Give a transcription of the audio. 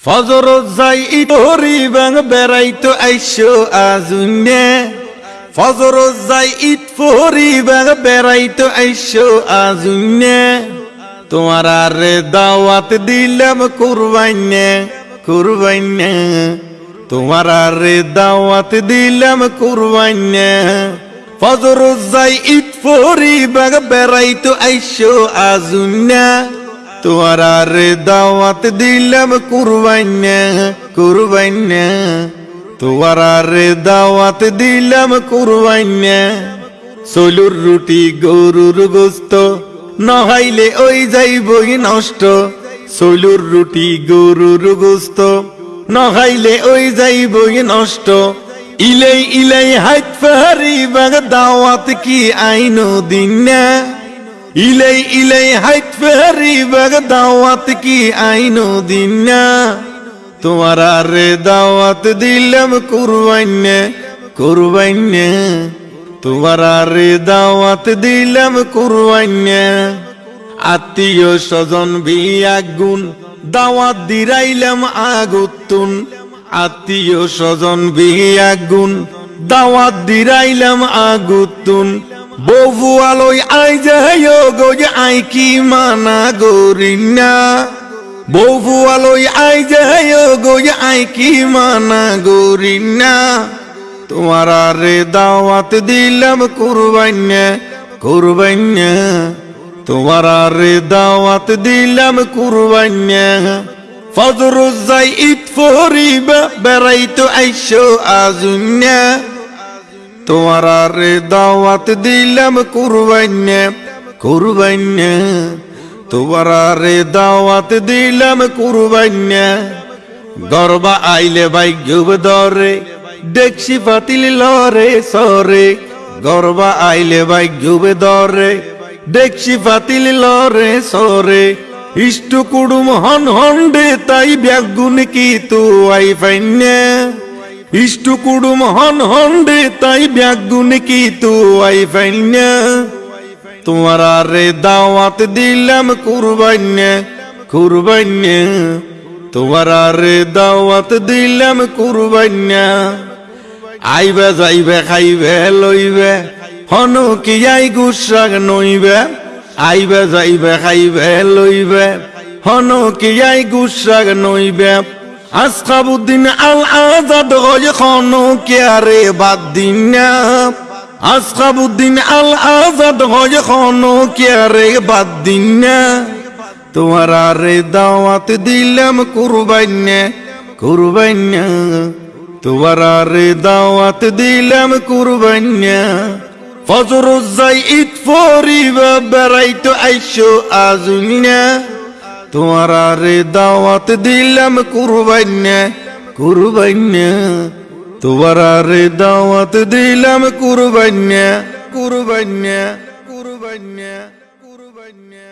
ফজর যাই ইটরি বাং বেড়াইতো আইসো আজুনে ফজর যাই ইট ফরি বাং বেড়াইতো আইসো আজুনে তোমার আরে দাওয়াত দিলাম কুরবাইনে কুরবাইনে। তোমার আরে দাওয়াত দিলাম কুরবাইনে। ফজর যাই ইট ফরি বাং বেড়াইতো আইসো আজুনে তোমার আরে দাওয়াত দিলাম কুরবাইনে কুরবাইনে তোমার আরে দাওয়াত দিলাম কুরবাইনে সলুর রুটি, গরুর গোস্ত, নহাইলে ওই যাই যাইবই নষ্ট। সলুর রুটি, গরুর গোস্ত, নহাইলে ওই যাই যাইবই নষ্ট। ইলাই ইলাই হাইট ফাহারি বাগ, দাওয়াত কি আইনো দিন না ইলাই ইলাই হাইট ফেরি বাগ দাওয়াত কি আইনো দিনা তোমার আরে দাওয়াত দিলাম কুরবাইনে কুরবাইনে। তোমার আরে দাওয়াত দিলাম কুরবাইনে। আত্মীয় স্বজন গুণ দাওয়াত দিরাইলাম আগুতুন। আত্মীয় স্বজন গুণ দাওয়াত দিরাইলাম আগুতুন। বহু আলোয় আই যায় গো যে আই কি মানা গরিনা। বহু আলোয় আই যায় গো যে আই কি মানা গরিনা। তোমার আরে দাওয়াত দিলাম কুরবাইনে কুরবাইনে। তোমার আরে দাওয়াত দিলাম কুরবাইনে। ফজর যাই ইট ফরিবা, বেড়াইতো আইসো আজুন্যা তোমার আরে দাওয়াত দিলাম কুরবাইনে কুরবাইনে তোমার আরে দাওয়াত দিলাম কুরবাইনে গরবা আইলে ভাই গুব দরে, দেখছি পাতিল লরে সরে। গরবা আইলে ভাই গুব দরে, দেখছি পাতিল লরে সরে। ইষ্ট কুড়ুম হন হন্ডে, তাই ব্যাগুন কি তু আই ফাইনে ইষ্ট কুড়ুম হন হন্ডে তাই ব্যাগুন কি তু আই ফাইনে তোমার আরে দাওয়াত দিলাম কুরবাইনে কুরবাইনে তোমার আরে দাওয়াত দিলাম কুরবাইনে আইবে যাইবে, খাইবে, লইবে হন কি আই গুসাগ নইবে। আইবে যাইবে, খাইবে, লইবে হন কি আই গুসাগ নইবে। আসখাবুদ্দিন আল আজাদ হয় খন কে বাদ দিন না আসখাবুদ্দিন আল আজাদ হয় খন কে বাদ দিন না তোমার আরে দাওয়াত দিলাম কুরবাইনে কুরবাইনে তোমার আরে দাওয়াত দিলাম কুরবাইনে ফজর যাই ইট ফরিবা বেড়াইতো আইসো আজুনিনা তোমার আরে দাওয়াত দিলাম কুরবাইনে কুরবাইনে তোমার আরে দাওয়াত দিলাম কুরবাইনে কুরবাইনে কুরবাইনে কুরবাইনে